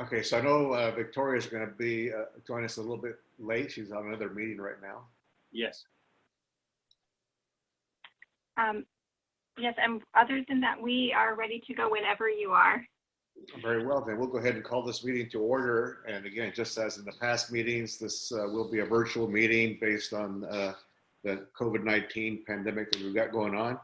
Okay, so I know uh, Victoria's going to be uh, join us a little bit late. She's on another meeting right now. Yes. Um, yes, and other than that, we are ready to go whenever you are. Very well, then we'll go ahead and call this meeting to order. And again, just as in the past meetings, this uh, will be a virtual meeting based on uh, the COVID-19 pandemic that we've got going on.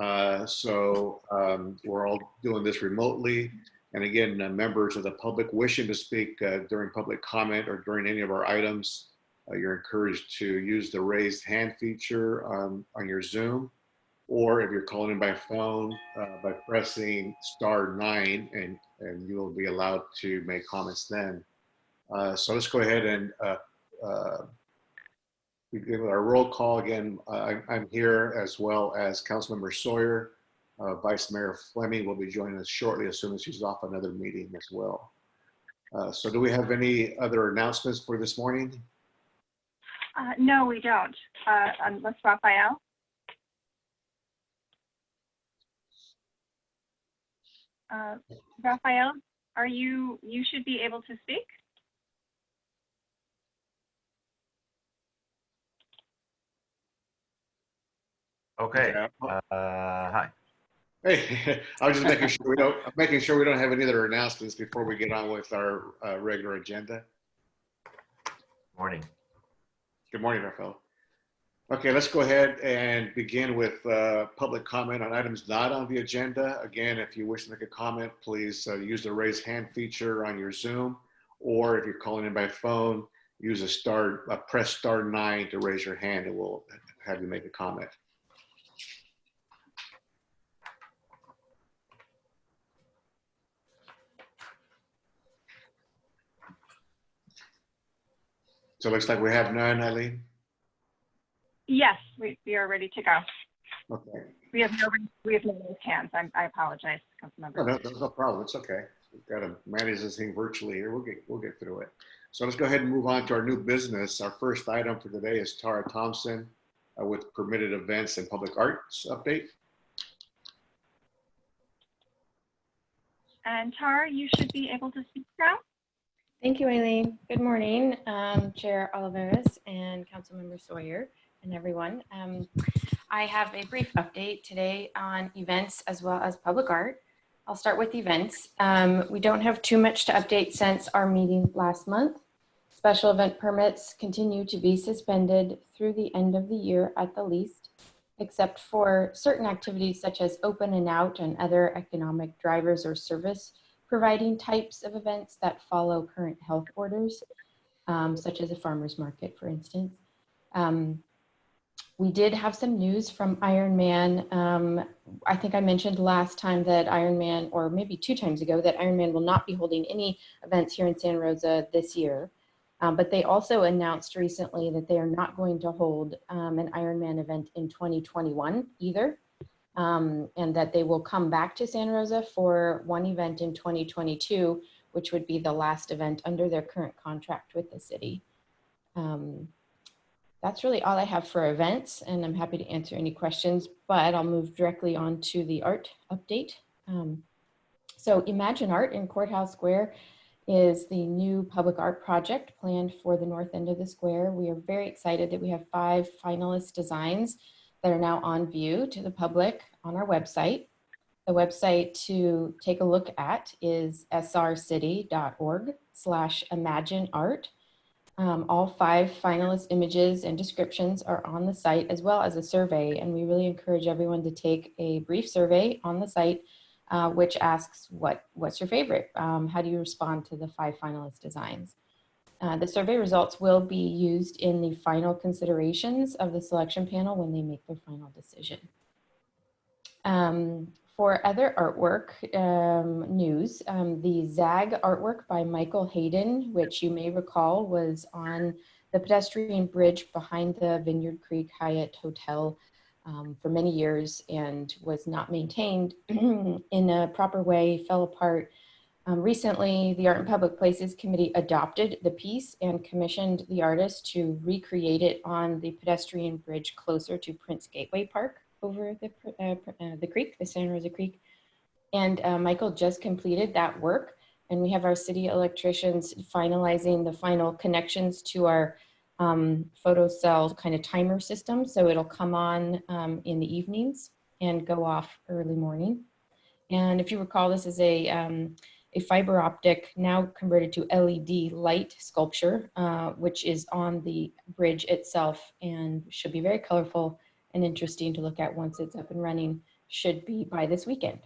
Uh, so um, we're all doing this remotely. And again, uh, members of the public wishing to speak uh, during public comment or during any of our items, uh, you're encouraged to use the raised hand feature um, on your Zoom or if you're calling in by phone uh, by pressing star nine and, and you will be allowed to make comments then. Uh, so let's go ahead and uh, uh begin with our roll call again. Uh, I'm here as well as Councilmember Sawyer. Uh, Vice Mayor Fleming will be joining us shortly as soon as she's off another meeting as well. so do we have any other announcements for this morning? no, we don't, unless Raphael. Uh, Raphael, are you, you should be able to speak? Okay. Uh, hi. Hey, I was just making sure we don't making sure we don't have any other announcements before we get on with our uh, regular agenda. Morning. Good morning, Raphael. Okay, let's go ahead and begin with uh, public comment on items not on the agenda. Again, if you wish to make a comment, please uh, use the raise hand feature on your Zoom, or if you're calling in by phone, use a star, uh, press star nine to raise your hand and we'll have you make a comment. So it looks like we have none, Eileen. Yes, we, we are ready to go. Okay. We have no, we have no raised hands. I, I apologize, Councilmember. No, no, no, no problem. It's okay. We've got to manage this thing virtually here. We'll get, we'll get through it. So let's go ahead and move on to our new business. Our first item for today is Tara Thompson uh, with permitted events and public arts update. And Tara, you should be able to speak now. Thank you, Aileen. Good morning, um, Chair Olivares and Councilmember Sawyer and everyone. Um, I have a brief update today on events as well as public art. I'll start with events. Um, we don't have too much to update since our meeting last month. Special event permits continue to be suspended through the end of the year at the least, except for certain activities such as open and out and other economic drivers or service providing types of events that follow current health orders, um, such as a farmer's market, for instance. Um, we did have some news from Ironman. Um, I think I mentioned last time that Ironman, or maybe two times ago, that Ironman will not be holding any events here in Santa Rosa this year. Um, but they also announced recently that they are not going to hold um, an Ironman event in 2021 either. Um, and that they will come back to Santa Rosa for one event in 2022, which would be the last event under their current contract with the city. Um, that's really all I have for events and I'm happy to answer any questions, but I'll move directly on to the art update. Um, so Imagine Art in Courthouse Square is the new public art project planned for the north end of the square. We are very excited that we have five finalist designs that are now on view to the public on our website. The website to take a look at is srcity.org slash imagine art. Um, all five finalist images and descriptions are on the site as well as a survey and we really encourage everyone to take a brief survey on the site uh, which asks what what's your favorite? Um, how do you respond to the five finalist designs? Uh, the survey results will be used in the final considerations of the selection panel when they make their final decision. Um, for other artwork um, news, um, the ZAG artwork by Michael Hayden, which you may recall was on the pedestrian bridge behind the Vineyard Creek Hyatt Hotel um, for many years and was not maintained in a proper way, fell apart. Um, recently, the Art and Public Places Committee adopted the piece and commissioned the artist to recreate it on the pedestrian bridge closer to Prince Gateway Park over the, uh, uh, the creek, the Santa Rosa Creek. And uh, Michael just completed that work and we have our city electricians finalizing the final connections to our um, photo cell kind of timer system. So it'll come on um, in the evenings and go off early morning. And if you recall, this is a, um, a fiber optic now converted to LED light sculpture, uh, which is on the bridge itself and should be very colorful and interesting to look at once it's up and running, should be by this weekend.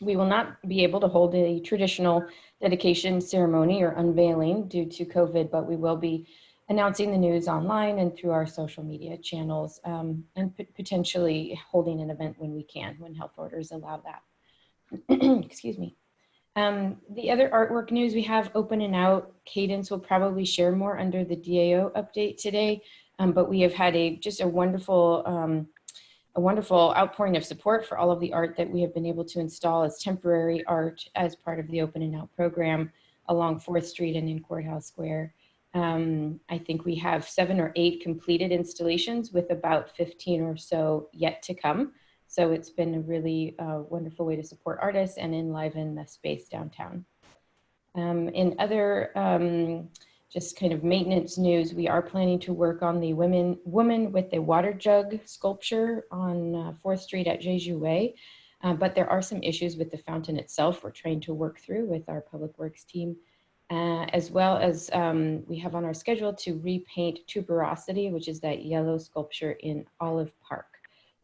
We will not be able to hold a traditional dedication ceremony or unveiling due to COVID, but we will be announcing the news online and through our social media channels um, and potentially holding an event when we can, when health orders allow that. Excuse me. Um, the other artwork news we have open and out, Cadence will probably share more under the DAO update today, um, but we have had a just a wonderful um, a wonderful outpouring of support for all of the art that we have been able to install as temporary art as part of the open and out program along 4th Street and in Courthouse Square. Um, I think we have seven or eight completed installations with about 15 or so yet to come. So it's been a really uh, wonderful way to support artists and enliven the space downtown. Um, in other um, just kind of maintenance news, we are planning to work on the women, woman with a water jug sculpture on uh, 4th Street at Jeju Way. Uh, but there are some issues with the fountain itself we're trying to work through with our public works team. Uh, as well as um, we have on our schedule to repaint Tuberosity, which is that yellow sculpture in Olive Park.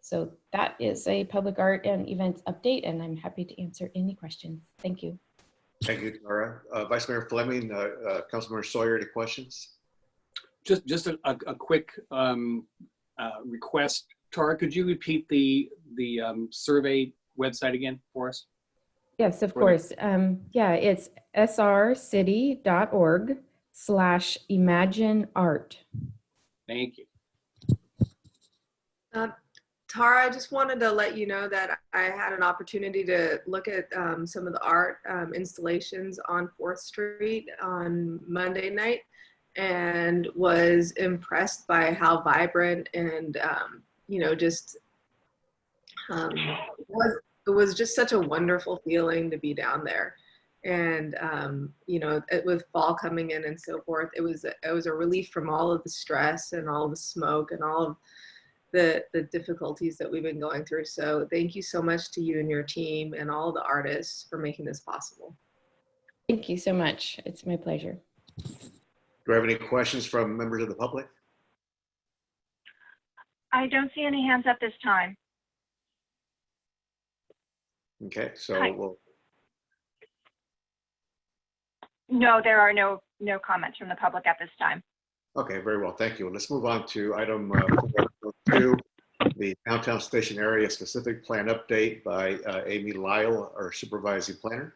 So that is a public art and events update, and I'm happy to answer any questions. Thank you. Thank you, Tara. Uh, Vice Mayor Fleming, uh, uh, Councilmember Sawyer, any questions? Just, just a, a, a quick um, uh, request. Tara, could you repeat the, the um, survey website again for us? Yes, of For course. Um, yeah, it's srcity.org slash imagine art. Thank you. Tara, I just wanted to let you know that I had an opportunity to look at um, some of the art um, installations on 4th Street on Monday night and was impressed by how vibrant and, um, you know, just um, was, it was just such a wonderful feeling to be down there. And, um, you know, it, with fall coming in and so forth, it was, it was a relief from all of the stress and all the smoke and all of the the difficulties that we've been going through. So thank you so much to you and your team and all the artists for making this possible. Thank you so much. It's my pleasure. Do I have any questions from members of the public? I don't see any hands up this time. Okay, so Hi. we'll, No, there are no, no comments from the public at this time. okay, very well, thank you. Let's move on to item uh, two, the downtown station area specific plan update by uh, Amy Lyle, our supervising planner.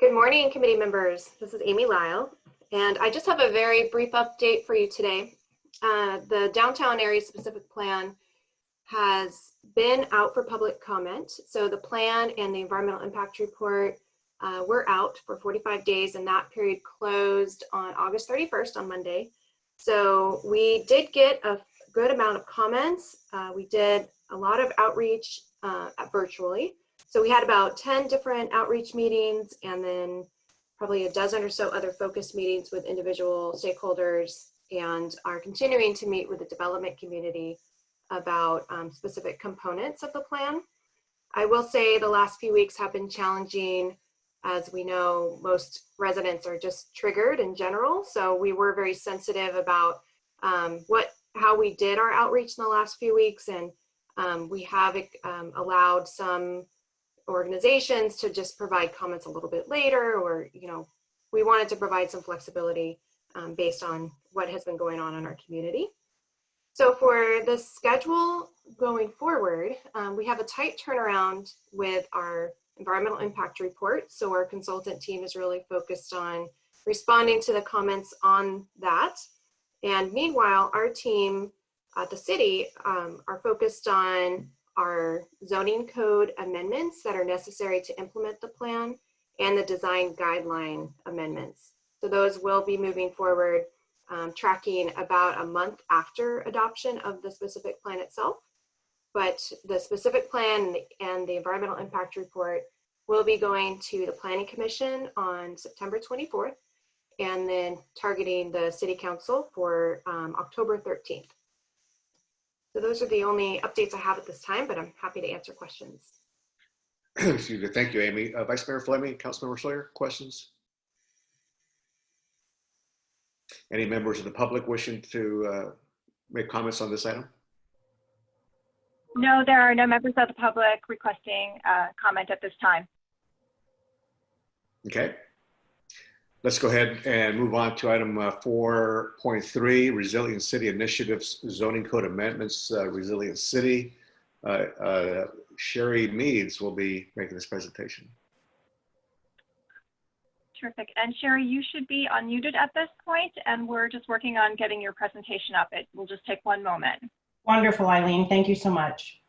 Good morning, committee members. This is Amy Lyle, and I just have a very brief update for you today. Uh, the downtown area specific plan has been out for public comment. So the plan and the environmental impact report uh, were out for 45 days, and that period closed on August 31st on Monday. So we did get a good amount of comments. Uh, we did a lot of outreach uh, virtually. So we had about 10 different outreach meetings and then probably a dozen or so other focus meetings with individual stakeholders and are continuing to meet with the development community about um, specific components of the plan. I will say the last few weeks have been challenging. As we know, most residents are just triggered in general. So we were very sensitive about um, what, how we did our outreach in the last few weeks. And um, we have um, allowed some organizations to just provide comments a little bit later or you know we wanted to provide some flexibility um, based on what has been going on in our community so for the schedule going forward um, we have a tight turnaround with our environmental impact report so our consultant team is really focused on responding to the comments on that and meanwhile our team at the city um, are focused on our zoning code amendments that are necessary to implement the plan and the design guideline amendments. So those will be moving forward, um, tracking about a month after adoption of the specific plan itself. But the specific plan and the environmental impact report will be going to the Planning Commission on September 24th and then targeting the City Council for um, October 13th. So those are the only updates I have at this time, but I'm happy to answer questions. Excuse me. Thank you, Amy. Uh, Vice Mayor Fleming, Councilmember Sawyer, questions? Any members of the public wishing to uh, make comments on this item? No, there are no members of the public requesting uh, comment at this time. Okay. Let's go ahead and move on to item uh, 4.3, Resilient City Initiatives Zoning Code Amendments, uh, Resilient City. Uh, uh, Sherry Meads will be making this presentation. Terrific. And Sherry, you should be unmuted at this point, and we're just working on getting your presentation up. It will just take one moment. Wonderful, Eileen. Thank you so much.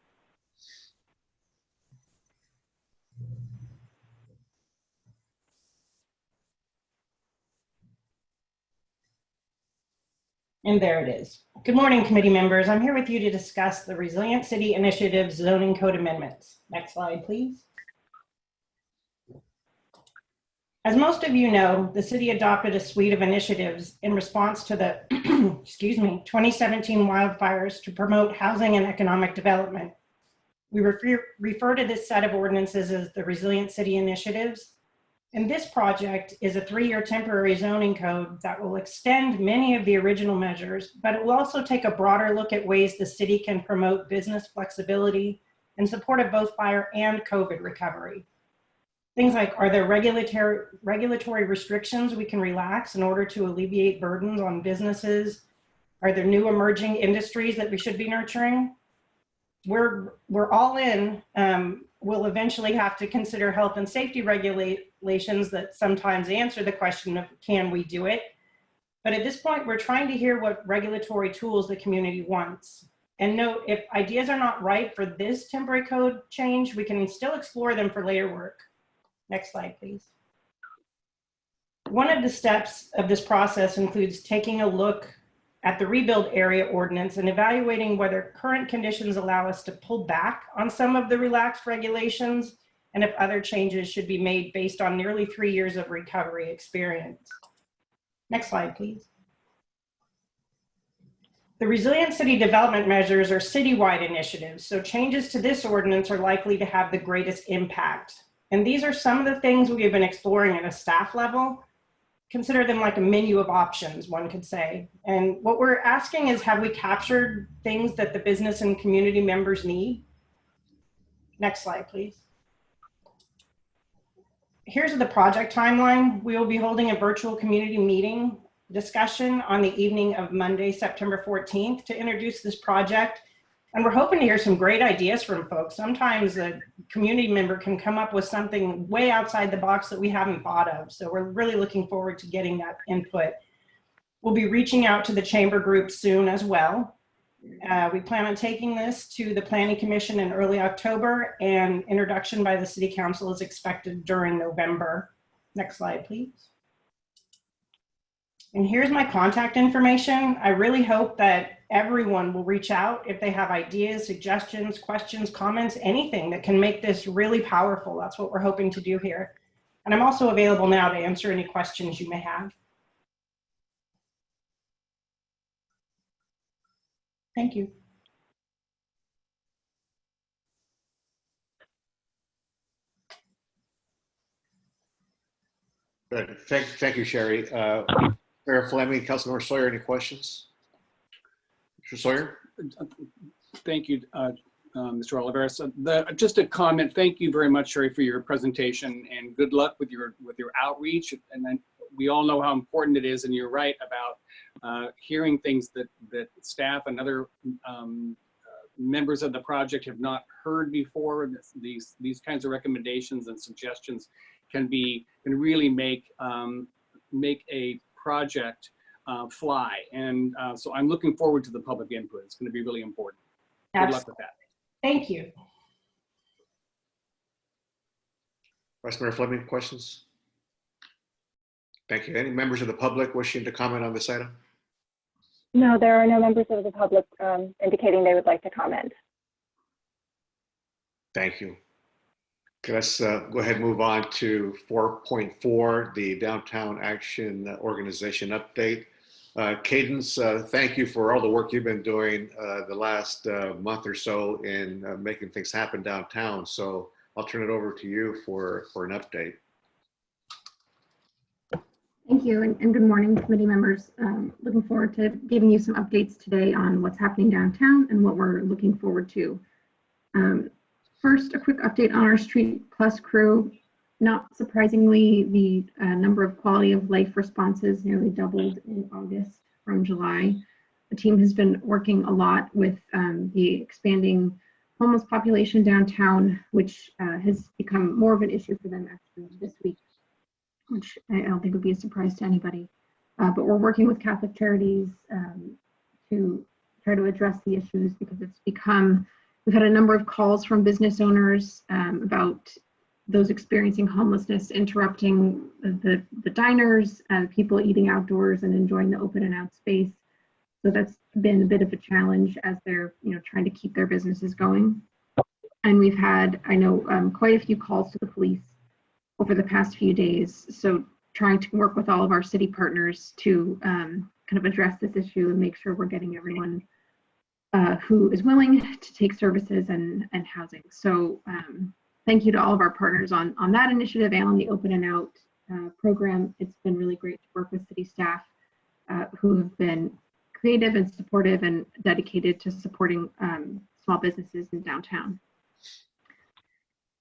And there it is. Good morning, committee members. I'm here with you to discuss the Resilient City Initiative zoning code amendments. Next slide, please. As most of you know, the city adopted a suite of initiatives in response to the, excuse me, 2017 wildfires to promote housing and economic development. We refer, refer to this set of ordinances as the Resilient City Initiatives. And this project is a three-year temporary zoning code that will extend many of the original measures, but it will also take a broader look at ways the city can promote business flexibility in support of both fire and COVID recovery. Things like, are there regulatory, regulatory restrictions we can relax in order to alleviate burdens on businesses? Are there new emerging industries that we should be nurturing? We're, we're all in. Um, we'll eventually have to consider health and safety regulations that sometimes answer the question of can we do it? But at this point, we're trying to hear what regulatory tools the community wants. And note, if ideas are not right for this temporary code change, we can still explore them for later work. Next slide, please. One of the steps of this process includes taking a look at the rebuild area ordinance and evaluating whether current conditions allow us to pull back on some of the relaxed regulations and if other changes should be made based on nearly three years of recovery experience. Next slide, please. The Resilient City Development Measures are citywide initiatives, so changes to this ordinance are likely to have the greatest impact. And these are some of the things we have been exploring at a staff level. Consider them like a menu of options, one could say. And what we're asking is, have we captured things that the business and community members need? Next slide, please. Here's the project timeline. We will be holding a virtual community meeting discussion on the evening of Monday, September 14th to introduce this project. And we're hoping to hear some great ideas from folks. Sometimes a community member can come up with something way outside the box that we haven't thought of. So we're really looking forward to getting that input. We'll be reaching out to the chamber group soon as well. Uh, we plan on taking this to the Planning Commission in early October and introduction by the City Council is expected during November. Next slide, please. And here's my contact information. I really hope that everyone will reach out if they have ideas, suggestions, questions, comments, anything that can make this really powerful. That's what we're hoping to do here. And I'm also available now to answer any questions you may have. Thank you. Good. Thank, thank you, Sherry. Uh, Mayor Fleming, Councilmember Sawyer, any questions? Mr. Sawyer? Thank you, uh, uh, Mr. Olivares. Uh, the- Just a comment, thank you very much, Sherry, for your presentation and good luck with your, with your outreach. And then we all know how important it is, and you're right about uh, hearing things that, that staff and other um, uh, members of the project have not heard before. These, these kinds of recommendations and suggestions can be, can really make, um, make a project uh, fly. And uh, so I'm looking forward to the public input. It's going to be really important. Good luck with that. Thank you. Vice Mayor Fleming, questions? Thank you. Any members of the public wishing to comment on this item? No, there are no members of the public um, indicating they would like to comment. Thank you. Let's uh, go ahead and move on to 4.4, the Downtown Action Organization update. Uh, Cadence, uh, thank you for all the work you've been doing uh, the last uh, month or so in uh, making things happen downtown. So I'll turn it over to you for, for an update. Thank you and, and good morning, committee members. Um, looking forward to giving you some updates today on what's happening downtown and what we're looking forward to. Um, first, a quick update on our Street Plus crew. Not surprisingly, the uh, number of quality of life responses nearly doubled in August from July. The team has been working a lot with um, the expanding homeless population downtown, which uh, has become more of an issue for them actually this week which I don't think would be a surprise to anybody. Uh, but we're working with Catholic Charities um, to try to address the issues because it's become, we've had a number of calls from business owners um, about those experiencing homelessness interrupting the, the diners, uh, people eating outdoors and enjoying the open and out space. So that's been a bit of a challenge as they're, you know, trying to keep their businesses going. And we've had, I know, um, quite a few calls to the police over the past few days. So trying to work with all of our city partners to um, kind of address this issue and make sure we're getting everyone uh, who is willing to take services and, and housing. So um, thank you to all of our partners on, on that initiative and on the Open and Out uh, program. It's been really great to work with city staff uh, who have been creative and supportive and dedicated to supporting um, small businesses in downtown.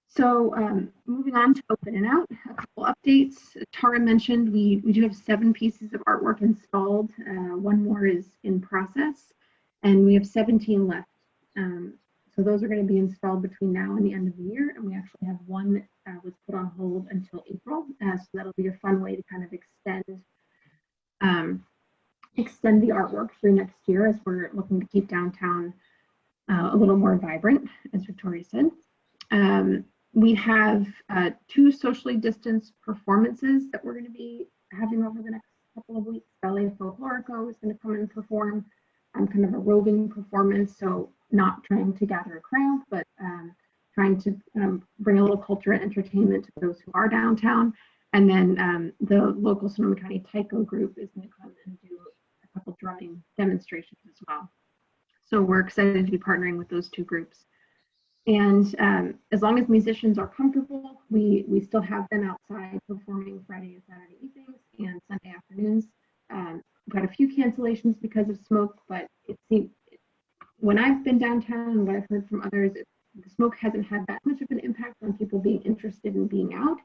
So um, moving on to open and out, a couple updates. Tara mentioned we, we do have seven pieces of artwork installed. Uh, one more is in process and we have 17 left. Um, so those are going to be installed between now and the end of the year. And we actually have one that uh, was put on hold until April. Uh, so that'll be a fun way to kind of extend um, extend the artwork through next year as we're looking to keep downtown uh, a little more vibrant, as Victoria said. Um, we have uh, two socially distanced performances that we're going to be having over the next couple of weeks. Ballet Folklorico is going to come and perform um, kind of a roving performance, so not trying to gather a crowd, but um, trying to um, bring a little culture and entertainment to those who are downtown. And then um, the local Sonoma County Taiko group is going to come and do a couple drumming demonstrations as well. So we're excited to be partnering with those two groups. And um, as long as musicians are comfortable, we, we still have them outside performing Friday and Saturday evenings and Sunday afternoons. Um, had a few cancellations because of smoke, but it seems when I've been downtown and what I've heard from others, it, the smoke hasn't had that much of an impact on people being interested in being out.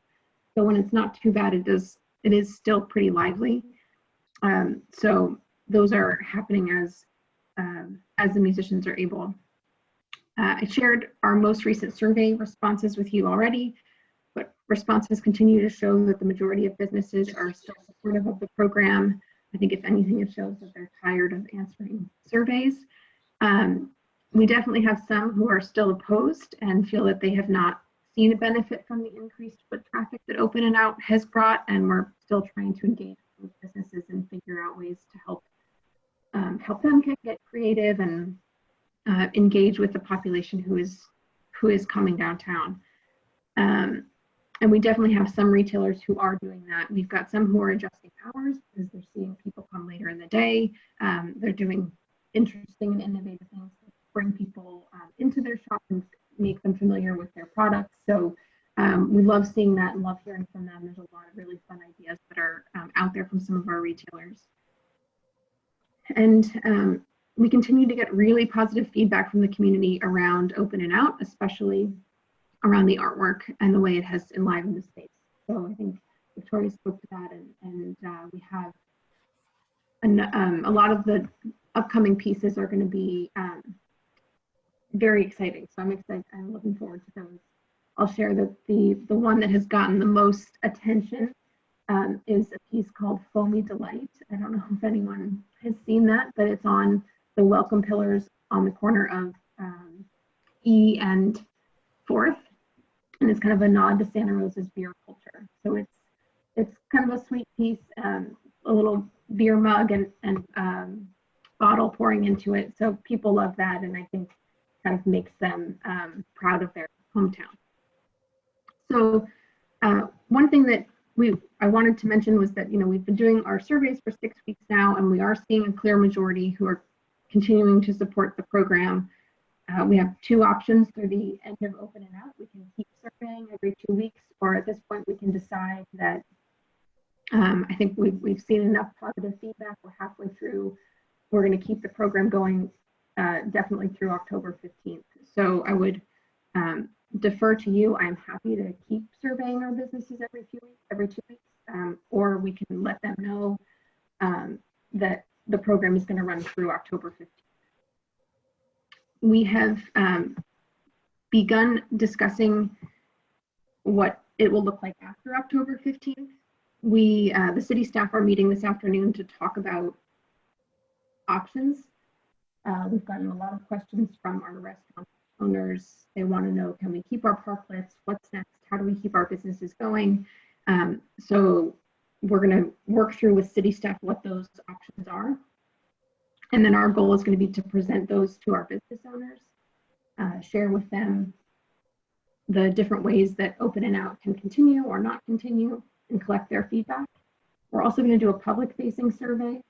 So when it's not too bad, it does it is still pretty lively. Um, so those are happening as um, as the musicians are able. Uh, I shared our most recent survey responses with you already, but responses continue to show that the majority of businesses are still supportive of the program. I think if anything, it shows that they're tired of answering surveys. Um, we definitely have some who are still opposed and feel that they have not seen a benefit from the increased foot traffic that Open and Out has brought, and we're still trying to engage with businesses and figure out ways to help um, help them get, get creative and uh, engage with the population who is who is coming downtown. Um, and we definitely have some retailers who are doing that. We've got some who are adjusting hours because they're seeing people come later in the day. Um, they're doing interesting and innovative things to bring people um, into their shop and make them familiar with their products. So um, we love seeing that and love hearing from them. There's a lot of really fun ideas that are um, out there from some of our retailers. And um, we continue to get really positive feedback from the community around open and out, especially around the artwork and the way it has enlivened the space. So I think Victoria spoke to that and, and uh, we have an, um, a lot of the upcoming pieces are going to be um, very exciting. So I'm excited. I'm looking forward to those. I'll share that the, the one that has gotten the most attention um, is a piece called Foamy Delight. I don't know if anyone has seen that, but it's on the welcome pillars on the corner of um, E and Fourth, and it's kind of a nod to Santa Rosa's beer culture. So it's it's kind of a sweet piece, um, a little beer mug and and um, bottle pouring into it. So people love that, and I think kind of makes them um, proud of their hometown. So uh, one thing that we I wanted to mention was that you know we've been doing our surveys for six weeks now, and we are seeing a clear majority who are continuing to support the program. Uh, we have two options through the end of open and out. We can keep surveying every two weeks, or at this point we can decide that um, I think we've, we've seen enough positive feedback. We're halfway through. We're going to keep the program going uh, definitely through October 15th. So I would um, defer to you. I'm happy to keep surveying our businesses every few weeks, every two weeks, um, or we can let them know um, that the program is going to run through October 15th. We have um, begun discussing what it will look like after October 15th. We, uh, the city staff are meeting this afternoon to talk about options. Uh, we've gotten a lot of questions from our restaurant owners. They want to know, can we keep our parklets? What's next? How do we keep our businesses going? Um, so we're going to work through with city staff what those options are. And then our goal is going to be to present those to our business owners, uh, share with them the different ways that open and out can continue or not continue and collect their feedback. We're also going to do a public facing survey,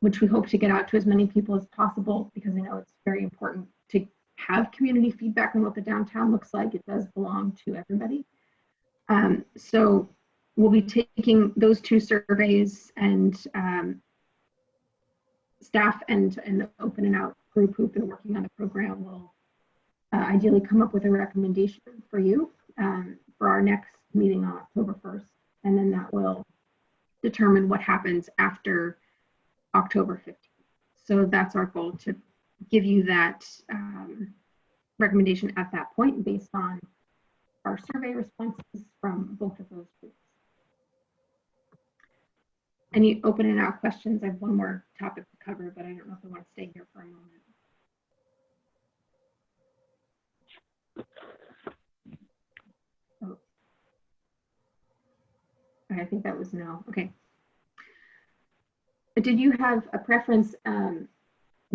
which we hope to get out to as many people as possible because I know it's very important to have community feedback on what the downtown looks like. It does belong to everybody. Um, so we'll be taking those two surveys and um, staff and, and the open and out group who've been working on the program will uh, ideally come up with a recommendation for you um, for our next meeting on October 1st. And then that will determine what happens after October 15th. So that's our goal to give you that um, recommendation at that point based on our survey responses from both of those groups. Any open and out questions? I have one more topic to cover, but I don't know if I want to stay here for a moment. Oh. I think that was no. Okay. Did you have a preference? Um,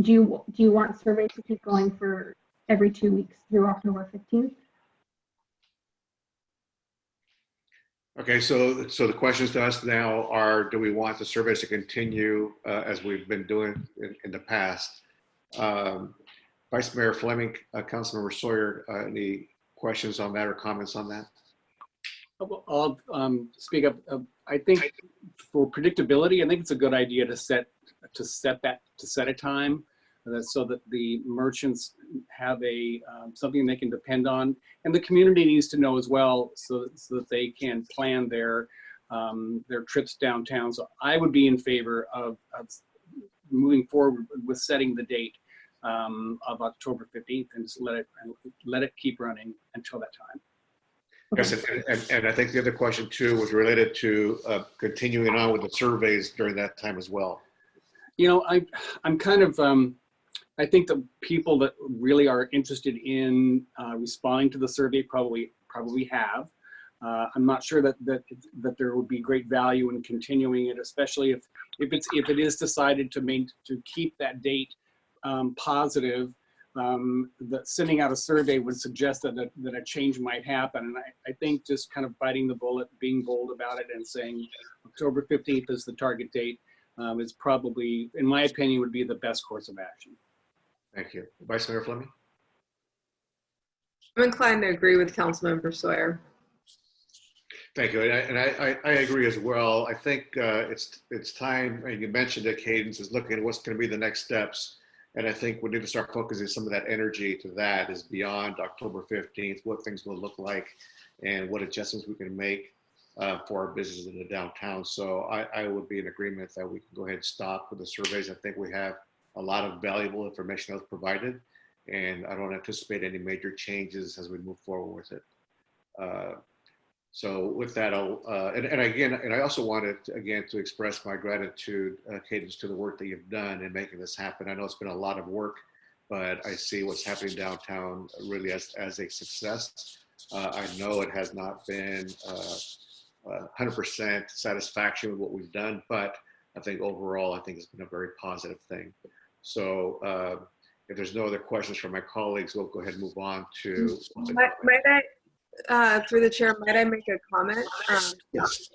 do you do you want surveys to keep going for every two weeks through October 15th? Okay, so, so the questions to us now are, do we want the surveys to continue uh, as we've been doing in, in the past? Um, Vice Mayor Fleming, uh, Councilmember Sawyer, uh, any questions on that or comments on that? I'll um, speak up. Uh, I think for predictability, I think it's a good idea to set to set that to set a time so that the merchants have a um, something they can depend on, and the community needs to know as well, so, so that they can plan their um, their trips downtown. So I would be in favor of, of moving forward with setting the date um, of October 15th and just let it let it keep running until that time. Yes, and, and, and I think the other question too was related to uh, continuing on with the surveys during that time as well. You know, I, I'm kind of, um, I think the people that really are interested in uh, responding to the survey probably probably have. Uh, I'm not sure that that that there would be great value in continuing it, especially if if it's if it is decided to main to keep that date um, positive. Um, sending out a survey would suggest that a, that a change might happen, and I, I think just kind of biting the bullet, being bold about it, and saying October 15th is the target date um, is probably, in my opinion, would be the best course of action. Thank you. Vice Mayor Fleming? I'm inclined to agree with Councilmember Sawyer. Thank you, and I, and I, I agree as well. I think uh, it's it's time, and you mentioned that Cadence is looking at what's going to be the next steps, and I think we need to start focusing some of that energy to that is beyond October 15th, what things will look like, and what adjustments we can make uh, for our businesses in the downtown. So I, I would be in agreement that we can go ahead and stop with the surveys. I think we have a lot of valuable information that was provided, and I don't anticipate any major changes as we move forward with it. Uh, so with that, I'll, uh, and, and again, and I also wanted, to, again, to express my gratitude, uh, Cadence, to the work that you've done in making this happen. I know it's been a lot of work, but I see what's happening downtown really as, as a success. Uh, I know it has not been 100% satisfaction with what we've done, but I think overall, I think it's been a very positive thing. So uh, if there's no other questions from my colleagues, we'll go ahead and move on to. Might, might I uh, through the chair, might I make a comment? Um, Yes.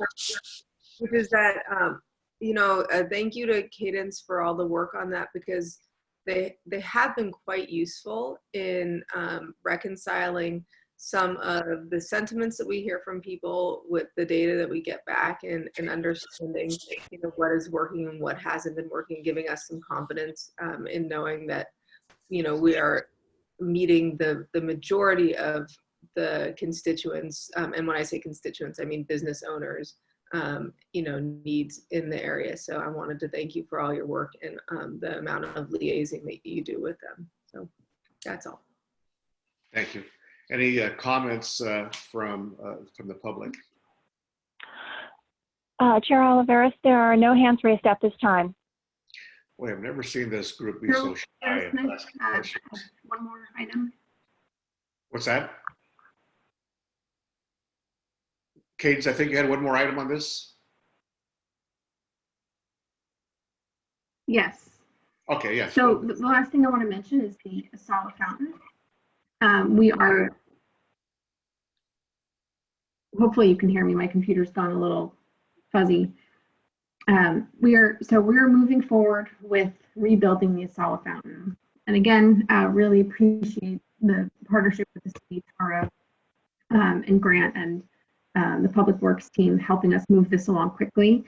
which is that um, you know uh, thank you to cadence for all the work on that because they they have been quite useful in um, reconciling some of the sentiments that we hear from people with the data that we get back and, and understanding you know what is working and what hasn't been working giving us some confidence um, in knowing that you know we are meeting the the majority of the constituents um, and when i say constituents i mean business owners um, you know, needs in the area. So I wanted to thank you for all your work and um, the amount of liaising that you do with them. So that's all. Thank you. Any uh, comments uh, from, uh, from the public? Uh, Chair Olivares, there are no hands raised at this time. Boy, I've never seen this group be so shy. Yes, of can I, asking uh, One more item. What's that? Cadence, I think you had one more item on this? Yes. Okay, yes. So the the last thing I want to mention is the Asawa Fountain. Um, we are, hopefully you can hear me. My computer's gone a little fuzzy. Um, we are, so we're moving forward with rebuilding the Asawa Fountain. And again, uh, really appreciate the partnership with the city, Tara, um, and Grant and um, the Public Works team helping us move this along quickly.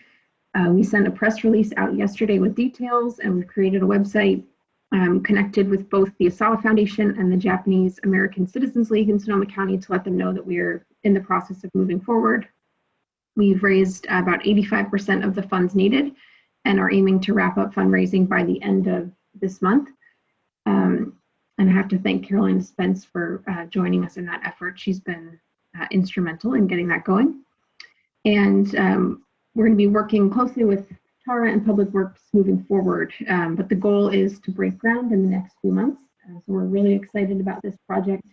Uh, we sent a press release out yesterday with details and we've created a website um, connected with both the Asawa Foundation and the Japanese American Citizens League in Sonoma County to let them know that we're in the process of moving forward. We've raised about 85% of the funds needed and are aiming to wrap up fundraising by the end of this month. Um, and I have to thank Caroline Spence for uh, joining us in that effort. She's been uh, instrumental in getting that going. And um, we're going to be working closely with Tara and Public Works moving forward. Um, but the goal is to break ground in the next few months. Uh, so we're really excited about this project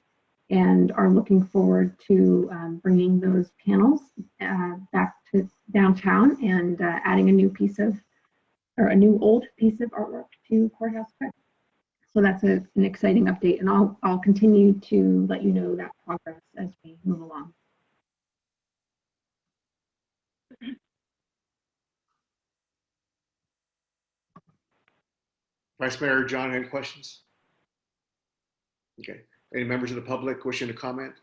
and are looking forward to um, bringing those panels uh, back to downtown and uh, adding a new piece of, or a new old piece of artwork to Courthouse Square. So that's a, an exciting update and I'll, I'll continue to let you know that progress as we move along. Vice Mayor John, any questions? Okay. Any members of the public wishing to comment?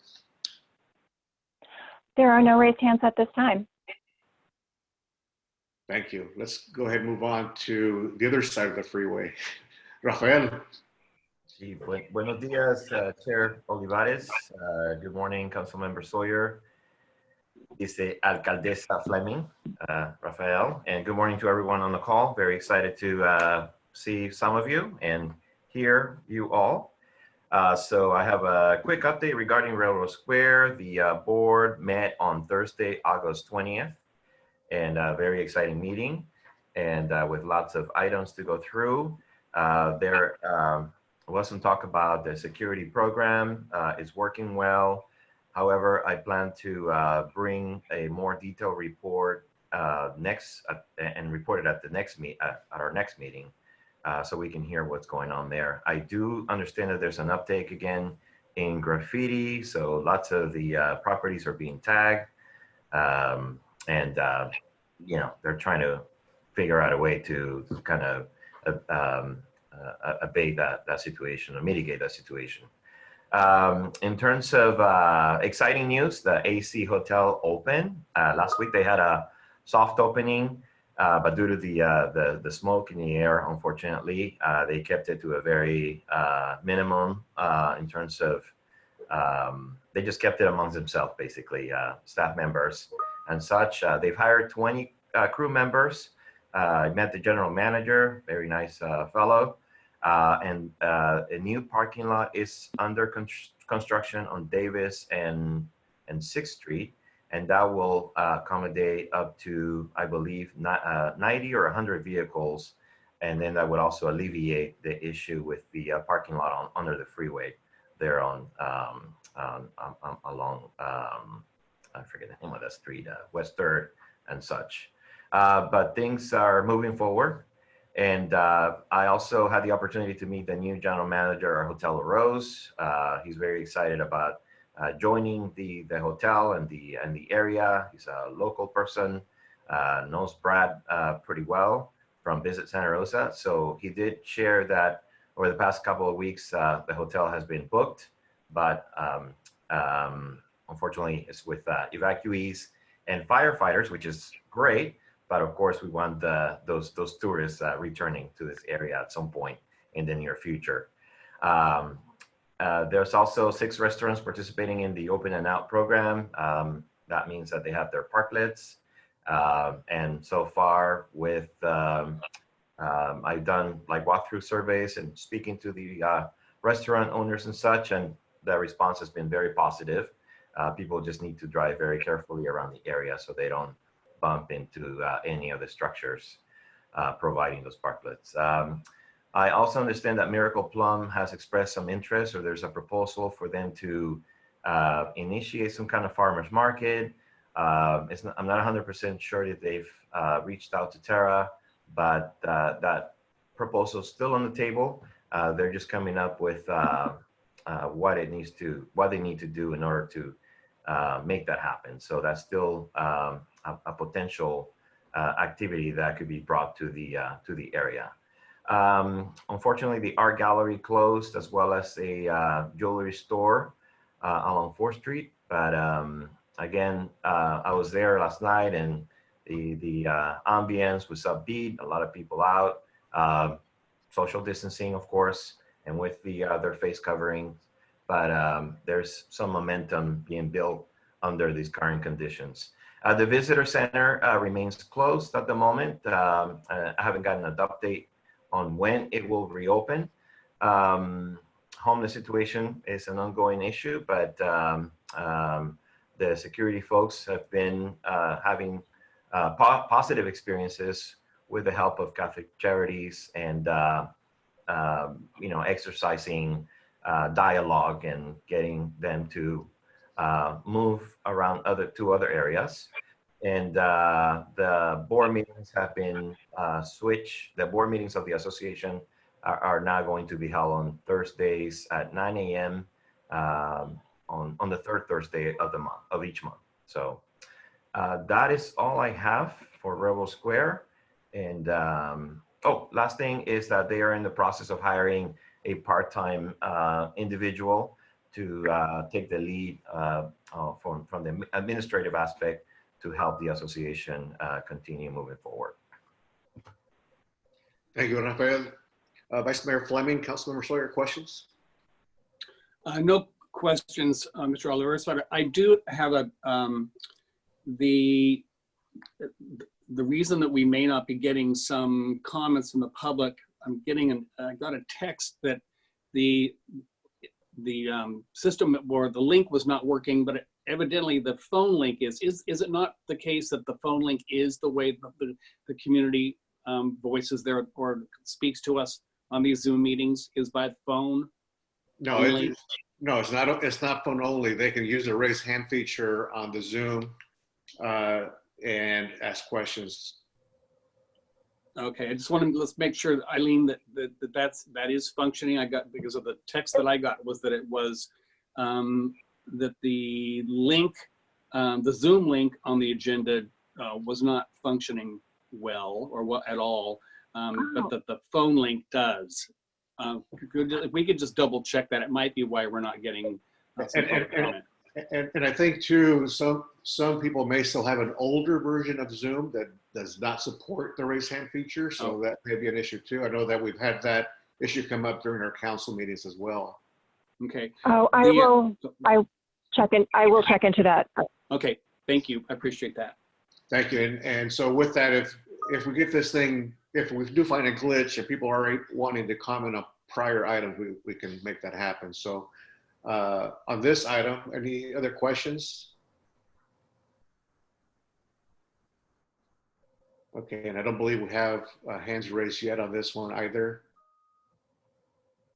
There are no raised hands at this time. Thank you. Let's go ahead and move on to the other side of the freeway. Rafael, Sí, buen- buenos días, uh, Chair Olivares. Uh, Good morning, Councilmember Sawyer. Dice Alcaldesa Fleming, uh, Rafael, and good morning to everyone on the call. Very excited to uh, see some of you and hear you all. Uh, So I have a quick update regarding Railroad Square. The uh, board met on Thursday, August 20th, and a very exciting meeting, and uh, with lots of items to go through. Uh, There um, was some talk about the security program. Uh, It's working well. However, I plan to uh, bring a more detailed report next and report it at the next meet at our next meeting, uh, so we can hear what's going on there. I do understand that there's an uptake again in graffiti, so lots of the uh, properties are being tagged, um, and uh, you know they're trying to figure out a way to kind of um, uh, abate that that situation or mitigate that situation. Um, in terms of uh, exciting news, the AC Hotel opened uh, last week. They had a soft opening, uh, but due to the, uh, the the smoke in the air, unfortunately, uh, they kept it to a very uh, minimum uh, in terms of. Um, they just kept it amongst themselves, basically, uh, staff members and such. They've hired 20 uh, crew members. I met the general manager, very nice fellow. And a new parking lot is under con construction on Davis and and Sixth Street, and that will uh, accommodate up to, I believe, not, uh, 90 or 100 vehicles, and then that would also alleviate the issue with the uh, parking lot on under the freeway there on um, um, um, um, along um, I forget the name of that street, uh, West Third and such. Uh, but things are moving forward. And uh, I also had the opportunity to meet the new general manager of Hotel La Rose. He's very excited about uh, joining the, the hotel and the, and the area. He's a local person, uh, knows Brad uh, pretty well from Visit Santa Rosa. So he did share that over the past couple of weeks, uh, the hotel has been booked, but um, um, unfortunately it's with evacuees and firefighters, which is great. But of course, we want the, those, those tourists returning to this area at some point in the near future. Um, uh, there's also six restaurants participating in the Open and Out program. Um, that means that they have their parklets. Um, and so far with, um, um, I've done like walkthrough surveys and speaking to the uh, restaurant owners and such, and the response has been very positive. Uh, people just need to drive very carefully around the area so they don't bump into uh, any of the structures uh, providing those parklets. I also understand that Miracle Plum has expressed some interest or there's a proposal for them to uh, initiate some kind of farmer's market. It's not, I'm not 100% sure that they've uh, reached out to Terra, but uh, that proposal is still on the table. Uh, they're just coming up with uh, uh, what it needs to, what they need to do in order to uh, make that happen. So that's still um, a, a potential uh, activity that could be brought to the uh, to the area. Um, unfortunately, the art gallery closed as well as a uh, jewelry store uh, along 4th Street. But um, again, uh, I was there last night and the, the uh, ambience was upbeat, a lot of people out, um, social distancing, of course, and with the their face covering. But um, there's some momentum being built under these current conditions. Uh, the visitor center uh, remains closed at the moment. Um, I haven't gotten an update on when it will reopen. Um, homeless situation is an ongoing issue, but um, um, the security folks have been uh, having uh, po positive experiences with the help of Catholic Charities and uh, um, you know exercising uh, dialogue and getting them to uh, move around other to other areas. And uh, the board meetings have been uh, switched. The board meetings of the association are, are now going to be held on Thursdays at 9 a.m. Um, on, on the third Thursday of the month, of each month. So uh, that is all I have for Rebel Square. And um, oh, last thing is that they are in the process of hiring a part-time uh, individual to uh, take the lead uh, from, from the administrative aspect to help the association uh, continue moving forward. Thank you, Rafael. Uh, Vice Mayor Fleming, Councilmember Sawyer, questions? Uh, no questions, uh, Mr. Olivares, but I do have a, um, the, the reason that we may not be getting some comments from the public, I'm getting, an, I got a text that the, the um, system or the link was not working, but evidently the phone link is. Is, is it not the case that the phone link is the way the, the, the community um, voices there or speaks to us on these Zoom meetings is by phone? No, Only- it, no, it's not, it's not phone only. They can use the raise hand feature on the Zoom uh, and ask questions. Okay, I just want to, let's make sure, Eileen, that, that, that that's, that is functioning. I got, because of the text that I got was that it was, um, that the link, um, the Zoom link on the agenda, uh, was not functioning well or what at all. Um, Oh. but that the phone link does. Um, could, if we could just double check that, it might be why we're not getting. uh, And- and- And, and I think too, some, some people may still have an older version of Zoom that does not support the raise hand feature. So Oh. that may be an issue too. I know that we've had that issue come up during our council meetings as well. Okay, Oh, I The, uh, will, I check in, I will check into that. okay, thank you. I appreciate that. Thank you. And, and so with that, if, if we get this thing, if we do find a glitch and people are wanting to comment on prior items, we, we can make that happen. So uh, on this item, any other questions? Okay, and I don't believe we have uh, hands raised yet on this one either.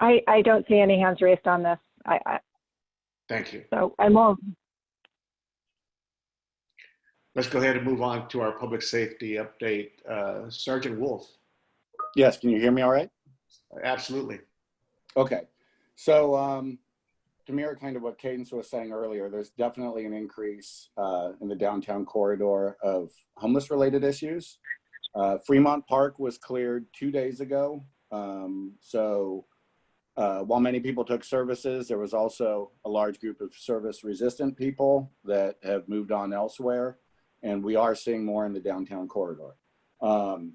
I, I don't see any hands raised on this. I, I, Thank you. so I will, Let's go ahead and move on to our public safety update. Uh, Sergeant Wolf, Yes, can you hear me all right? absolutely. Okay, so um, to mirror kind of what Cadence was saying earlier, there's definitely an increase uh, in the downtown corridor of homeless related issues. Uh, Fremont Park was cleared two days ago. Um, so uh, while many people took services, there was also a large group of service resistant people that have moved on elsewhere. And we are seeing more in the downtown corridor. Um,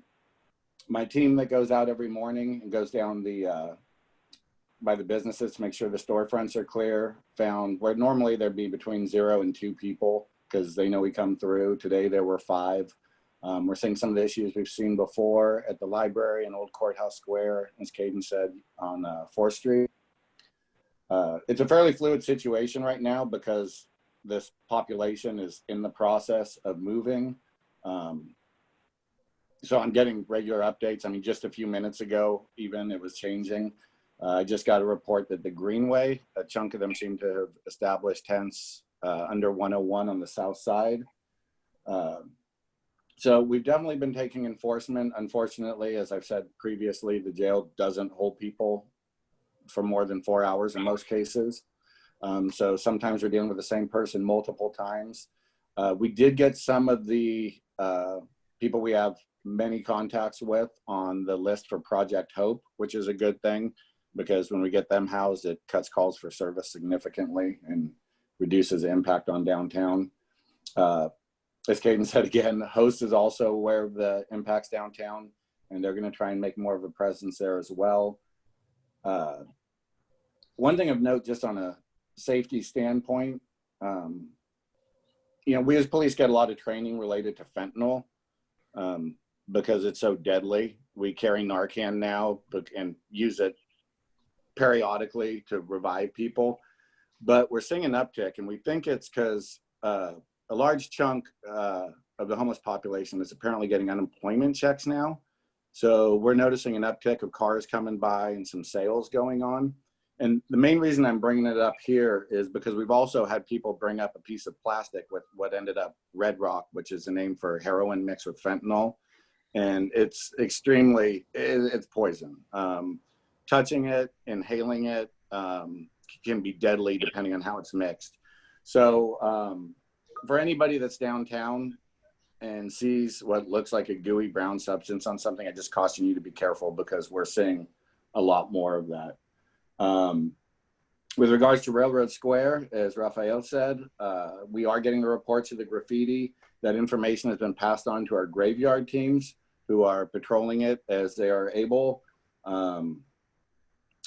my team that goes out every morning and goes down the uh, by the businesses to make sure the storefronts are clear. Found where normally there'd be between zero and two people because they know we come through. Today there were five. Um, we're seeing some of the issues we've seen before at the library and Old Courthouse Square, as Caden said, on uh, 4th Street. Uh, it's a fairly fluid situation right now because this population is in the process of moving. Um, so I'm getting regular updates. I mean, just a few minutes ago, even it was changing. Uh, I just got a report that the Greenway, a chunk of them seem to have established tents uh, under 101 on the south side. So we've definitely been taking enforcement. Unfortunately, as I've said previously, the jail doesn't hold people for more than four hours in most cases. Um, so sometimes we're dealing with the same person multiple times. Uh, we did get some of the uh, people we have many contacts with on the list for Project Hope, which is a good thing because when we get them housed, it cuts calls for service significantly and reduces the impact on downtown. Uh, as Caden said again, Host is also aware of the impacts downtown and they're gonna try and make more of a presence there as well. Uh, one thing of note, just on a safety standpoint, um, you know, we as police get a lot of training related to fentanyl um, because it's so deadly. We carry Narcan now and use it periodically to revive people. But we're seeing an uptick, and we think it's because uh, a large chunk uh, of the homeless population is apparently getting unemployment checks now. So we're noticing an uptick of cars coming by and some sales going on. And the main reason I'm bringing it up here is because we've also had people bring up a piece of plastic with what ended up Red Rock, which is a name for heroin mixed with fentanyl. And it's extremely, it's poison. Um, touching it, inhaling it um, can be deadly depending on how it's mixed. So um, for anybody that's downtown and sees what looks like a gooey brown substance on something, I just caution you to be careful because we're seeing a lot more of that. Um, with regards to Railroad Square, as Raphael said, uh, we are getting the reports of the graffiti. That information has been passed on to our graveyard teams who are patrolling it as they are able. Um,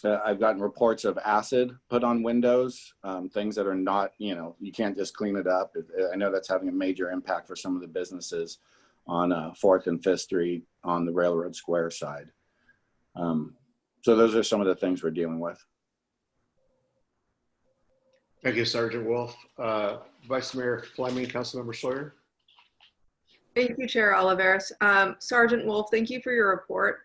uh, I've gotten reports of acid put on windows, um, things that are not, you know, you can't just clean it up. I know that's having a major impact for some of the businesses on uh, 4th and 5th Street on the Railroad Square side. Um, so those are some of the things we're dealing with. Thank you, Sergeant Wolf. Uh, Vice Mayor Fleming, Councilmember Sawyer. Thank you, Chair Olivares. Um, Sergeant Wolf, thank you for your report.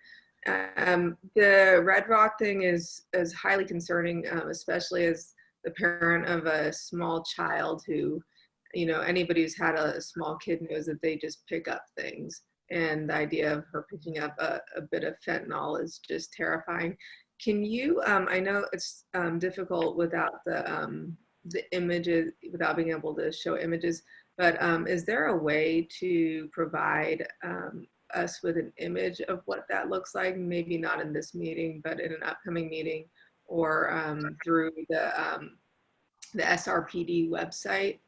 Um, the Red Rock thing is is highly concerning, um, especially as the parent of a small child who, you know, anybody who's had a, small kid knows that they just pick up things. And the idea of her picking up a, a bit of fentanyl is just terrifying. Can you, um, I know it's um, difficult without the, um, the images, without being able to show images, but um, is there a way to provide um, us with an image of what that looks like? Maybe not in this meeting, but in an upcoming meeting or um, through the, um, the SRPD website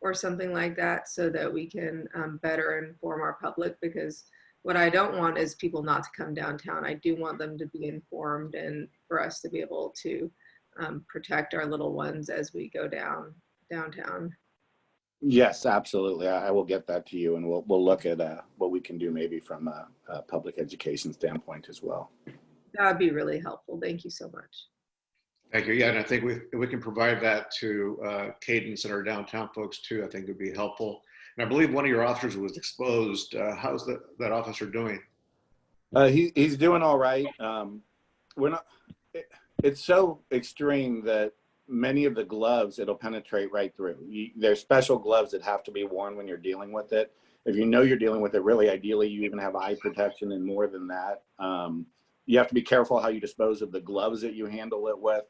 or something like that so that we can um, better inform our public because what I don't want is people not to come downtown. I do want them to be informed and for us to be able to um, protect our little ones as we go down downtown. Yes, absolutely. I, I will get that to you and we'll, we'll look at uh, what we can do maybe from a, a public education standpoint as well. That would be really helpful. Thank you so much. Thank you. Yeah, and I think we, we can provide that to uh, Cadence and our downtown folks too. I think it would be helpful. And I believe one of your officers was exposed. Uh, how's that, that officer doing? Uh, he, he's doing all right. Um, we're not, it, it's so extreme that many of the gloves, it'll penetrate right through. There's special gloves that have to be worn when you're dealing with it. If you know you're dealing with it, really ideally, you even have eye protection and more than that. Um, you have to be careful how you dispose of the gloves that you handle it with.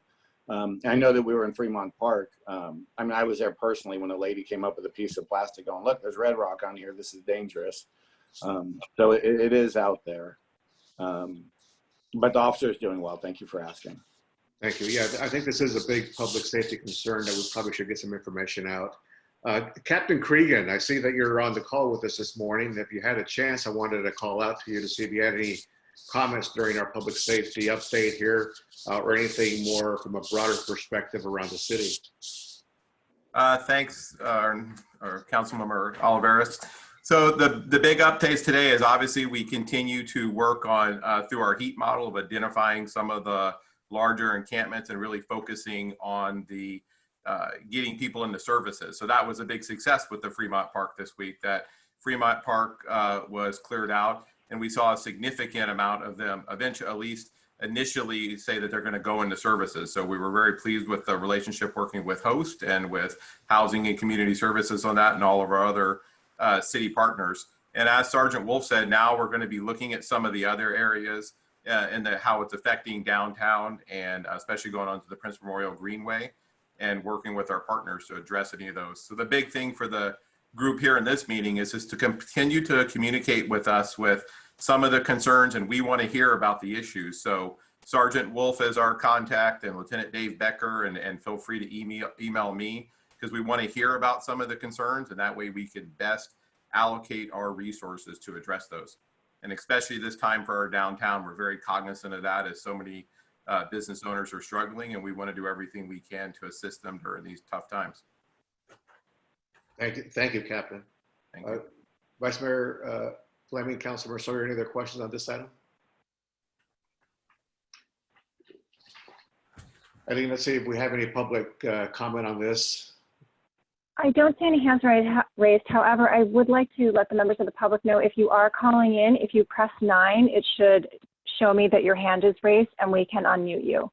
Um, I know that we were in Fremont Park. Um, I mean, I was there personally when a lady came up with a piece of plastic going, look, there's red rock on here. This is dangerous. Um, so it, it is out there. Um, but the officer is doing well. Thank you for asking. Thank you. Yeah, I think this is a big public safety concern that we probably should get some information out. Uh, Captain Cregan, I see that you're on the call with us this morning. If you had a chance, I wanted to call out to you to see if you had any comments during our public safety update here uh, or anything more from a broader perspective around the city. Uh, Thanks, uh, or Councilmember Olivares. So the, the big updates today is obviously we continue to work on, uh, through our heat model of identifying some of the larger encampments and really focusing on the, uh, getting people into services. So that was a big success with the Fremont Park this week, that Fremont Park uh, was cleared out and we saw a significant amount of them eventually, at least initially say that they're going to go into services. So we were very pleased with the relationship working with Host and with Housing and Community Services on that and all of our other uh, city partners. And as Sergeant Wolf said, now we're going to be looking at some of the other areas uh, and the, how it's affecting downtown and especially going on to the Prince Memorial Greenway and working with our partners to address any of those. So the big thing for the group here in this meeting is just to continue to communicate with us with some of the concerns and we want to hear about the issues. So Sergeant Wolf is our contact and Lieutenant Dave Becker and, and feel free to email, email me because we want to hear about some of the concerns and that way we can best allocate our resources to address those. And especially this time for our downtown, we're very cognizant of that as so many uh, business owners are struggling and we want to do everything we can to assist them during these tough times. Thank you, thank you, Captain. Thank you. Uh, Vice Mayor uh, Fleming, Councilmember Sawyer, any other questions on this item? I think, let's see if we have any public uh, comment on this. I don't see any hands raised. However, I would like to let the members of the public know if you are calling in, if you press nine, it should show me that your hand is raised and we can unmute you.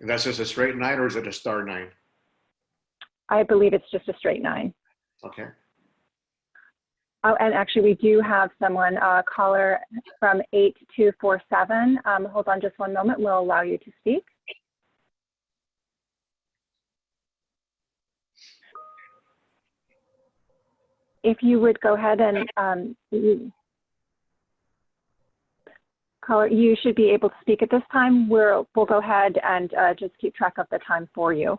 And that's just a straight nine or is it a star nine? I believe it's just a straight nine. Okay. Oh, and actually, we do have someone, uh, caller from 8247. Um, hold on just one moment. We'll allow you to speak. If you would go ahead and, um, caller, you should be able to speak at this time. We're, we'll go ahead and uh, just keep track of the time for you.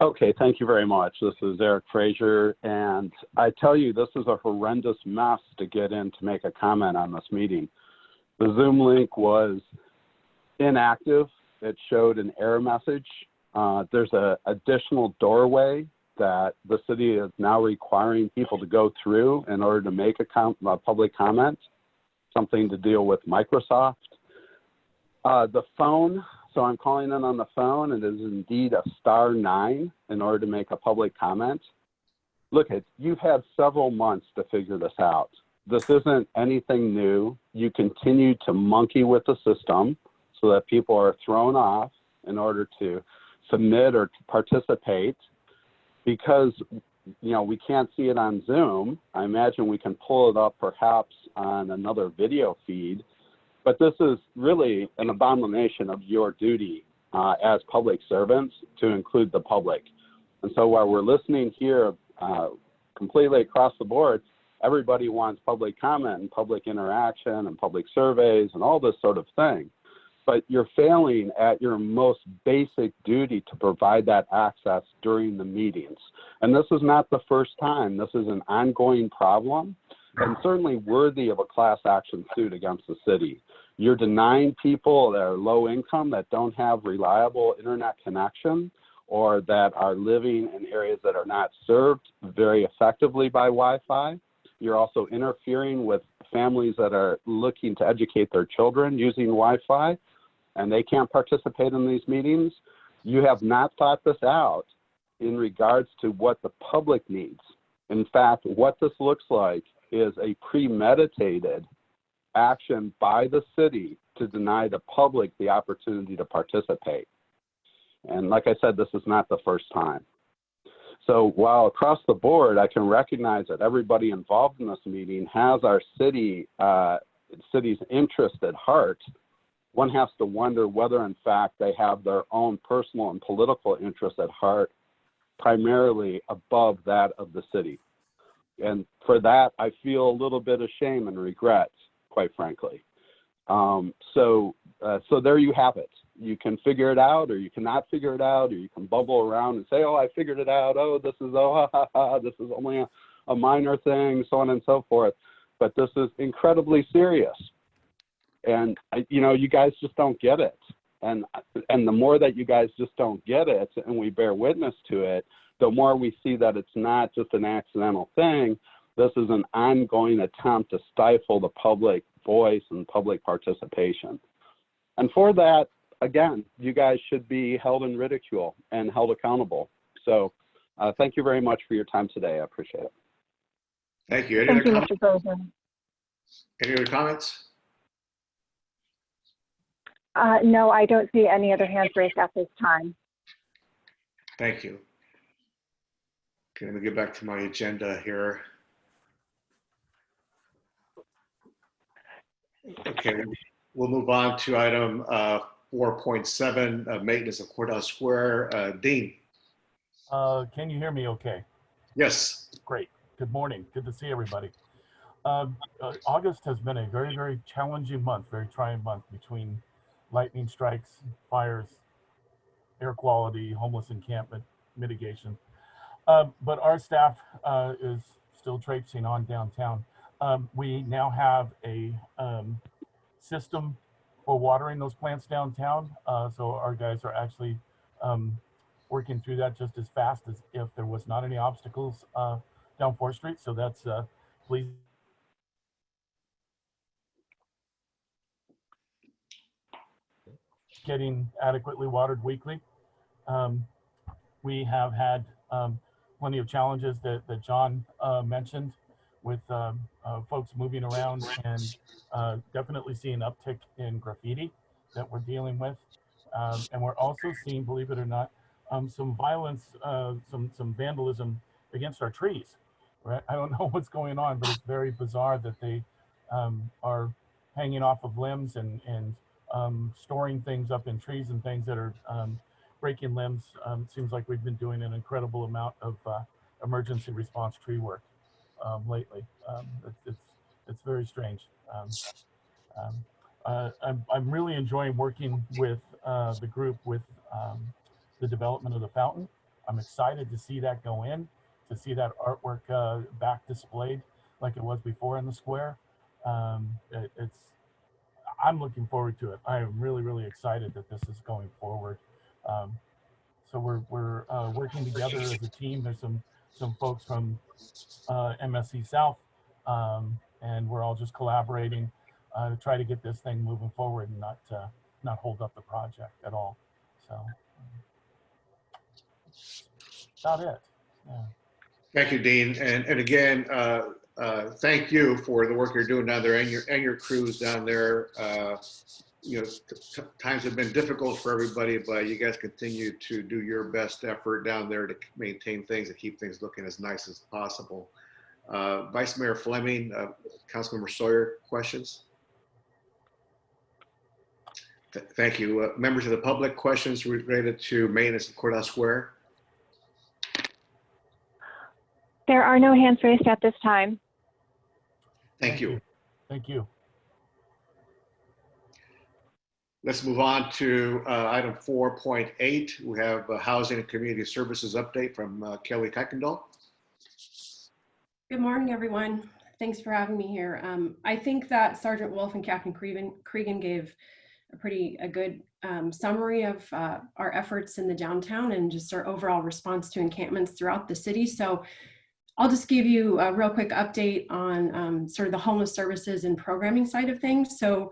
Okay, thank you very much. This is Eric Frazier, and I tell you, this is a horrendous mess to get in to make a comment on this meeting. The Zoom link was inactive. It showed an error message. Uh, there's an additional doorway that the city is now requiring people to go through in order to make a, com- a public comment, something to deal with Microsoft. Uh, the phone so I'm calling in on the phone. And it is indeed a star nine in order to make a public comment. Look, it, you've had several months to figure this out. This isn't anything new. You continue to monkey with the system so that people are thrown off in order to submit or to participate because you know we can't see it on Zoom. I imagine we can pull it up perhaps on another video feed but this is really an abomination of your duty uh, as public servants to include the public. And so while we're listening here uh, completely across the board, everybody wants public comment and public interaction and public surveys and all this sort of thing. But you're failing at your most basic duty to provide that access during the meetings. And this is not the first time. This is an ongoing problem and certainly worthy of a class action suit against the city. You're denying people that are low income that don't have reliable internet connection or that are living in areas that are not served very effectively by Wi-Fi. You're also interfering with families that are looking to educate their children using Wi-Fi and they can't participate in these meetings. You have not thought this out in regards to what the public needs. In fact, what this looks like is a premeditated action by the city to deny the public the opportunity to participate. And like I said, this is not the first time. So while across the board, I can recognize that everybody involved in this meeting has our city, uh, city's interest at heart, one has to wonder whether, in fact, they have their own personal and political interests at heart, primarily above that of the city. And for that, I feel a little bit of shame and regret, quite frankly. Um, so, uh, so there you have it. You can figure it out, or you cannot figure it out, or you can bubble around and say, "Oh, I figured it out. Oh, this is oh, ha, ha, ha. this is only a, a minor thing," so on and so forth. But this is incredibly serious, and you know, you guys just don't get it. And and the more that you guys just don't get it, and we bear witness to it, the more we see that it's not just an accidental thing. This is an ongoing attempt to stifle the public voice and public participation. And for that, again, you guys should be held in ridicule and held accountable. So uh, thank you very much for your time today. I appreciate it. Thank you. Any Thank other you, comments? Mr. President. Any other comments? Uh, no, I don't see any other hands raised at this time. Thank you. Okay, let me get back to my agenda here. Okay, we'll move on to item uh, 4.7, uh, maintenance of Courthouse Square. Uh, Dean? Uh, can you hear me okay? Yes. Great. Good morning. Good to see everybody. Um, uh, August has been a very, very challenging month, very trying month between lightning strikes, fires, air quality, homeless encampment mitigation. Uh, but our staff uh, is still traipsing on downtown. Um, we now have a um, system for watering those plants downtown. Uh, so our guys are actually um, working through that just as fast as if there was not any obstacles uh, down 4th Street. So that's uh, Getting adequately watered weekly. Um, we have had um, plenty of challenges that, that John uh, mentioned with um, uh, folks moving around and uh, definitely seeing uptick in graffiti that we're dealing with. Um, and we're also seeing, believe it or not, um, some violence, uh, some some vandalism against our trees. Right? I don't know what's going on, but it's very bizarre that they are hanging off of limbs and and um, storing things up in trees and things that are um, breaking limbs. Um, seems like we've been doing an incredible amount of uh, emergency response tree work um, lately. Um, it's, it's it's very strange. Um, uh, I'm I'm really enjoying working with uh, the group with the development of the fountain. I'm excited to see that go in, to see that artwork uh, back displayed like it was before in the square. It, it's I'm looking forward to it. I am really really excited that this is going forward. Um, so we're we're uh, working together as a team. There's some some folks from uh, MSC South, um, and we're all just collaborating uh, to try to get this thing moving forward and not uh, not hold up the project at all. So um, about it. Yeah. Thank you, Dean. And, and again, uh, uh, thank you for the work you're doing down there and your, and your crews down there. Uh, You know, times have been difficult for everybody, but you guys continue to do your best effort down there to maintain things and keep things looking as nice as possible. Uh, Vice Mayor Fleming, uh, Councilmember Sawyer, questions? Th- Thank you. Uh, Members of the public, questions related to maintenance of Courthouse Square? There are no hands raised at this time. Thank you. Thank you. Let's move on to uh, item 4.8. We have a Housing and Community Services update from uh, Kelly Kuykendall. Good morning, everyone. Thanks for having me here. Um, I think that Sergeant Wolf and Captain Cregan, Cregan gave a pretty a good um, summary of uh, our efforts in the downtown and just our overall response to encampments throughout the city. So I'll just give you a real quick update on um, sort of the homeless services and programming side of things. So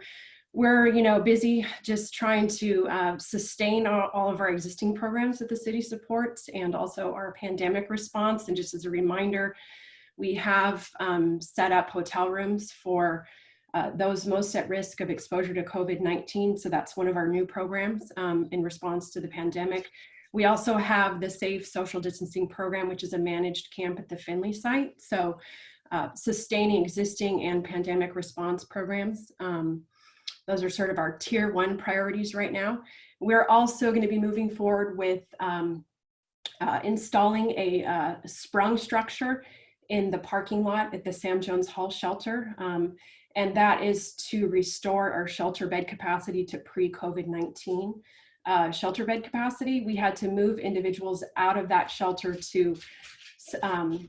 we're you know busy just trying to uh, sustain all, all of our existing programs that the city supports and also our pandemic response. And just as a reminder, we have um, set up hotel rooms for uh, those most at risk of exposure to COVID-19. So that's one of our new programs um, in response to the pandemic. We also have the Safe Social Distancing Program, which is a managed camp at the Finley site. So uh, sustaining existing and pandemic response programs. Um, Those are sort of our tier one priorities right now. We're also going to be moving forward with um, uh, installing a uh, sprung structure in the parking lot at the Sam Jones Hall shelter. Um, and that is to restore our shelter bed capacity to pre-COVID-19 uh, shelter bed capacity. We had to move individuals out of that shelter to um,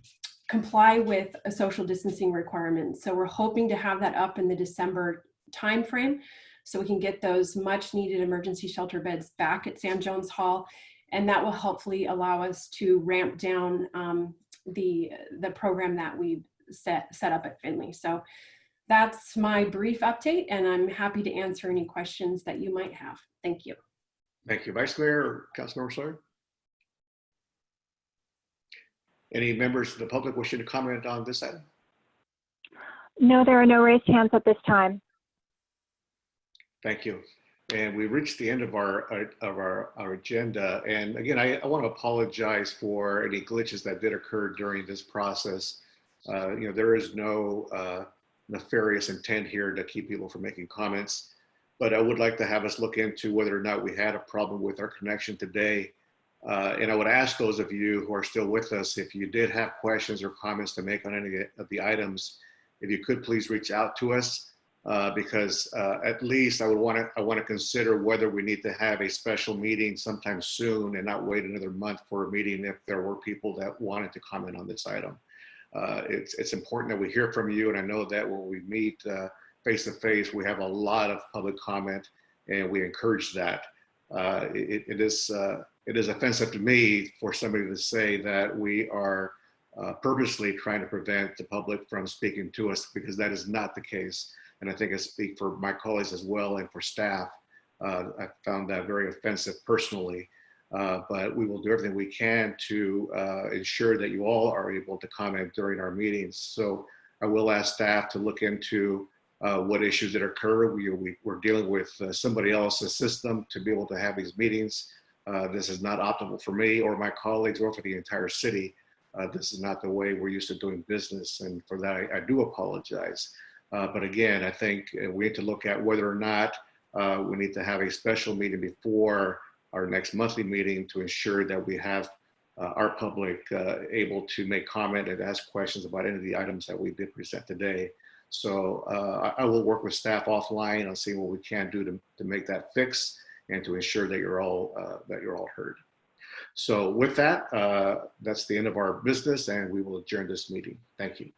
comply with a social distancing requirements. So we're hoping to have that up in the December timeframe so we can get those much needed emergency shelter beds back at Sam Jones Hall. And that will hopefully allow us to ramp down um, the, the program that we set, set up at Finley. So that's my brief update and I'm happy to answer any questions that you might have. Thank you. Thank you. Vice Mayor or Councilmember Sawyer? Any members of the public wishing to comment on this item? No, there are no raised hands at this time. Thank you. And we reached the end of our of our, our agenda. And again, I, I want to apologize for any glitches that did occur during this process. Uh, you know, there is no uh, nefarious intent here to keep people from making comments. But I would like to have us look into whether or not we had a problem with our connection today. Uh, and I would ask those of you who are still with us, if you did have questions or comments to make on any of the items, if you could please reach out to us. Uh, because uh, at least I would want to I want to consider whether we need to have a special meeting sometime soon and not wait another month for a meeting if there were people that wanted to comment on this item. Uh, it's it's important that we hear from you, and I know that when we meet uh, face to face, we have a lot of public comment, and we encourage that. Uh, it, it is uh, it is offensive to me for somebody to say that we are purposely trying to prevent the public from speaking to us because that is not the case and I think I speak for my colleagues as well and for staff. Uh, I found that very offensive personally, uh, but we will do everything we can to uh, ensure that you all are able to comment during our meetings. So I will ask staff to look into uh, what issues that occur. We, we, are dealing with uh, somebody else's system to be able to have these meetings. Uh, this is not optimal for me or my colleagues or for the entire city. this is not the way we're used to doing business. And for that, I, I do apologize. Uh, but again, I think uh, we need to look at whether or not uh, we need to have a special meeting before our next monthly meeting to ensure that we have uh, our public uh, able to make comment and ask questions about any of the items that we did present today. So uh, I will work with staff offline on seeing what we can do to, to make that fix and to ensure that you're all that you're all heard. So with that, that's the end of our business and we will adjourn this meeting. Thank you.